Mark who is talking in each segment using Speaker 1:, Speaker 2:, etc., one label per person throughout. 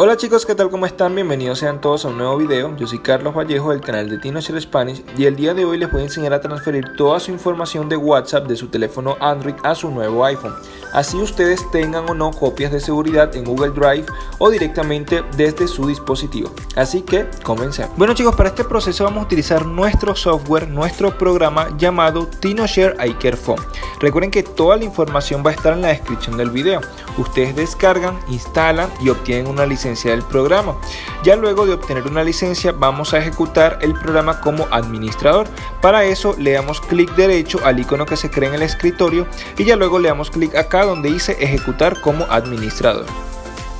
Speaker 1: Hola chicos, ¿qué tal? ¿Cómo están? Bienvenidos sean todos a un nuevo video. Yo soy Carlos Vallejo del canal de TinoShare Spanish y el día de hoy les voy a enseñar a transferir toda su información de WhatsApp de su teléfono Android a su nuevo iPhone. Así ustedes tengan o no copias de seguridad en Google Drive o directamente desde su dispositivo. Así que comencemos. Bueno chicos, para este proceso vamos a utilizar nuestro software, nuestro programa llamado TinoShare iCareFone. Recuerden que toda la información va a estar en la descripción del video. Ustedes descargan, instalan y obtienen una licencia del programa. Ya luego de obtener una licencia vamos a ejecutar el programa como administrador. Para eso le damos clic derecho al icono que se crea en el escritorio y ya luego le damos clic acá donde dice ejecutar como administrador.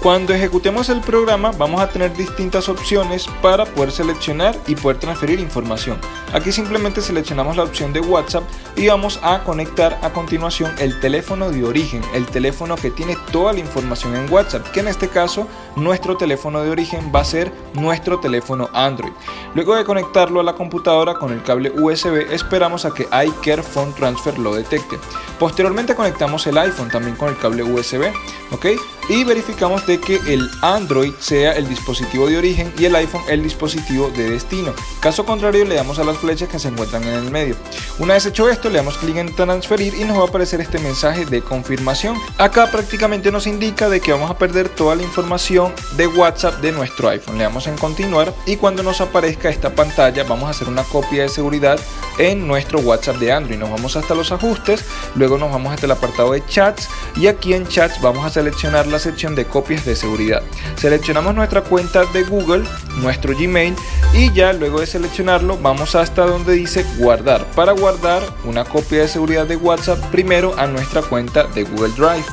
Speaker 1: Cuando ejecutemos el programa vamos a tener distintas opciones para poder seleccionar y poder transferir información. Aquí simplemente seleccionamos la opción de WhatsApp y vamos a conectar a continuación el teléfono de origen, el teléfono que tiene toda la información en WhatsApp, que en este caso nuestro teléfono de origen va a ser nuestro teléfono Android. Luego de conectarlo a la computadora con el cable USB esperamos a que iCare Phone Transfer lo detecte. Posteriormente conectamos el iPhone también con el cable USB, ¿ok? Y verificamos de que el Android sea el dispositivo de origen y el iPhone el dispositivo de destino. Caso contrario le damos a las flechas que se encuentran en el medio. Una vez hecho esto le damos clic en transferir y nos va a aparecer este mensaje de confirmación. Acá prácticamente nos indica de que vamos a perder toda la información de WhatsApp de nuestro iPhone. Le damos en continuar y cuando nos aparezca esta pantalla vamos a hacer una copia de seguridad en nuestro WhatsApp de Android. Nos vamos hasta los ajustes, luego nos vamos hasta el apartado de chats y aquí en chats vamos a seleccionar la sección de copias de seguridad. Seleccionamos nuestra cuenta de Google, nuestro Gmail y ya luego de seleccionarlo vamos hasta donde dice guardar para guardar una copia de seguridad de WhatsApp primero a nuestra cuenta de Google Drive.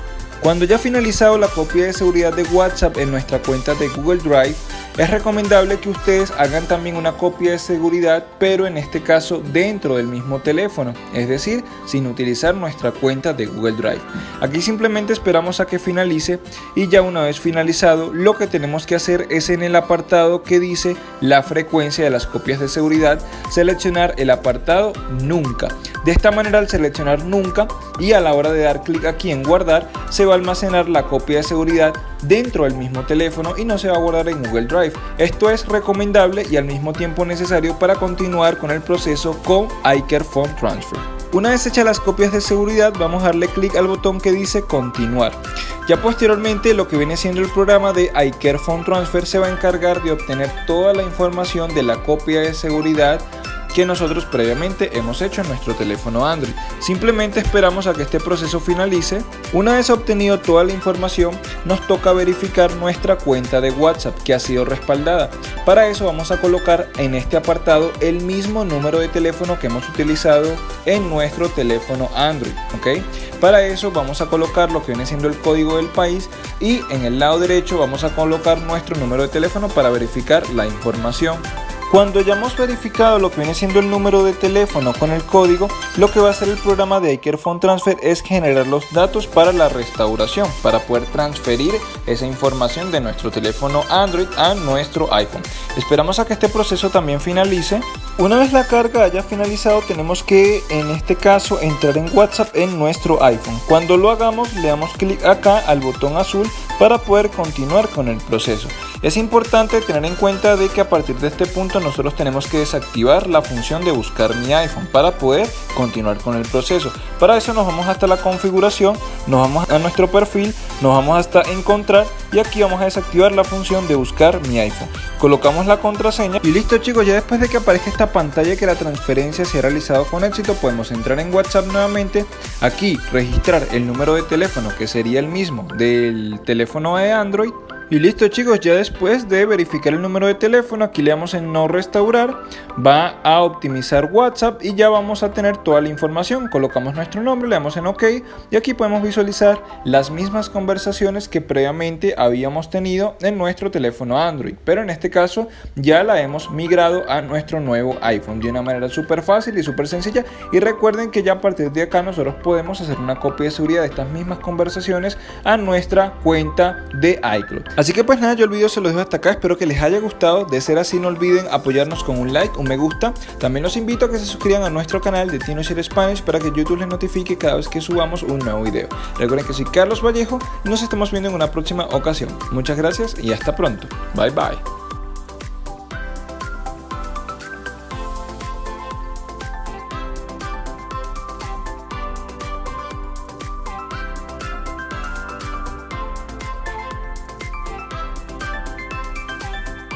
Speaker 1: Cuando ya finalizado la copia de seguridad de WhatsApp en nuestra cuenta de Google Drive, es recomendable que ustedes hagan también una copia de seguridad, pero en este caso dentro del mismo teléfono, es decir, sin utilizar nuestra cuenta de Google Drive. Aquí simplemente esperamos a que finalice y ya una vez finalizado, lo que tenemos que hacer es en el apartado que dice la frecuencia de las copias de seguridad, seleccionar el apartado Nunca. De esta manera al seleccionar Nunca y a la hora de dar clic aquí en guardar, se va a almacenar la copia de seguridad dentro del mismo teléfono y no se va a guardar en Google Drive. Esto es recomendable y al mismo tiempo necesario para continuar con el proceso con iCare Phone Transfer. Una vez hechas las copias de seguridad vamos a darle clic al botón que dice continuar. Ya posteriormente lo que viene siendo el programa de iCare Phone Transfer se va a encargar de obtener toda la información de la copia de seguridad que nosotros previamente hemos hecho en nuestro teléfono Android. Simplemente esperamos a que este proceso finalice. Una vez obtenido toda la información, nos toca verificar nuestra cuenta de WhatsApp que ha sido respaldada. Para eso vamos a colocar en este apartado el mismo número de teléfono que hemos utilizado en nuestro teléfono Android. ¿ok? Para eso vamos a colocar lo que viene siendo el código del país y en el lado derecho vamos a colocar nuestro número de teléfono para verificar la información. Cuando ya hemos verificado lo que viene siendo el número de teléfono con el código, lo que va a hacer el programa de iCare Phone Transfer es generar los datos para la restauración, para poder transferir esa información de nuestro teléfono Android a nuestro iPhone. Esperamos a que este proceso también finalice. Una vez la carga haya finalizado, tenemos que en este caso entrar en WhatsApp en nuestro iPhone. Cuando lo hagamos, le damos clic acá al botón azul para poder continuar con el proceso. Es importante tener en cuenta de que a partir de este punto nosotros tenemos que desactivar la función de buscar mi iPhone para poder continuar con el proceso. Para eso nos vamos hasta la configuración, nos vamos a nuestro perfil, nos vamos hasta encontrar y aquí vamos a desactivar la función de buscar mi iPhone. Colocamos la contraseña y listo chicos, ya después de que aparezca esta pantalla que la transferencia se ha realizado con éxito, podemos entrar en WhatsApp nuevamente, aquí registrar el número de teléfono que sería el mismo del teléfono de Android y listo chicos, ya después de verificar el número de teléfono, aquí le damos en no restaurar, va a optimizar WhatsApp y ya vamos a tener toda la información. Colocamos nuestro nombre, le damos en OK y aquí podemos visualizar las mismas conversaciones que previamente habíamos tenido en nuestro teléfono Android. Pero en este caso ya la hemos migrado a nuestro nuevo iPhone de una manera súper fácil y súper sencilla. Y recuerden que ya a partir de acá nosotros podemos hacer una copia de seguridad de estas mismas conversaciones a nuestra cuenta de iCloud. Así que pues nada, yo el video se lo dejo hasta acá, espero que les haya gustado, de ser así no olviden apoyarnos con un like, un me gusta, también los invito a que se suscriban a nuestro canal de TinoShare Spanish para que YouTube les notifique cada vez que subamos un nuevo video. Recuerden que soy Carlos Vallejo nos estamos viendo en una próxima ocasión. Muchas gracias y hasta pronto. Bye bye.